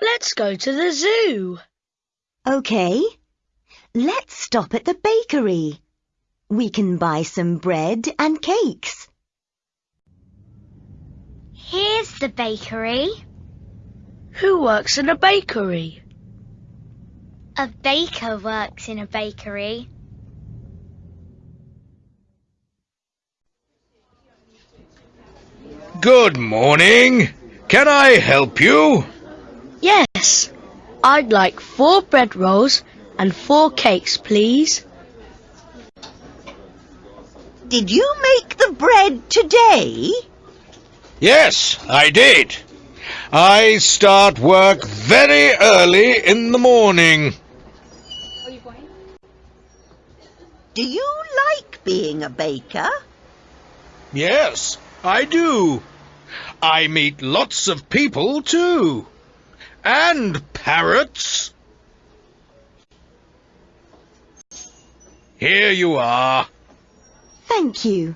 Let's go to the zoo. OK. Let's stop at the bakery. We can buy some bread and cakes. Here's the bakery. Who works in a bakery? A baker works in a bakery. Good morning. Can I help you? Yes. I'd like four bread rolls and four cakes, please. Did you make the bread today? Yes, I did. I start work very early in the morning. Do you like being a baker? Yes, I do. I meet lots of people too. And parrots. Here you are. Thank you.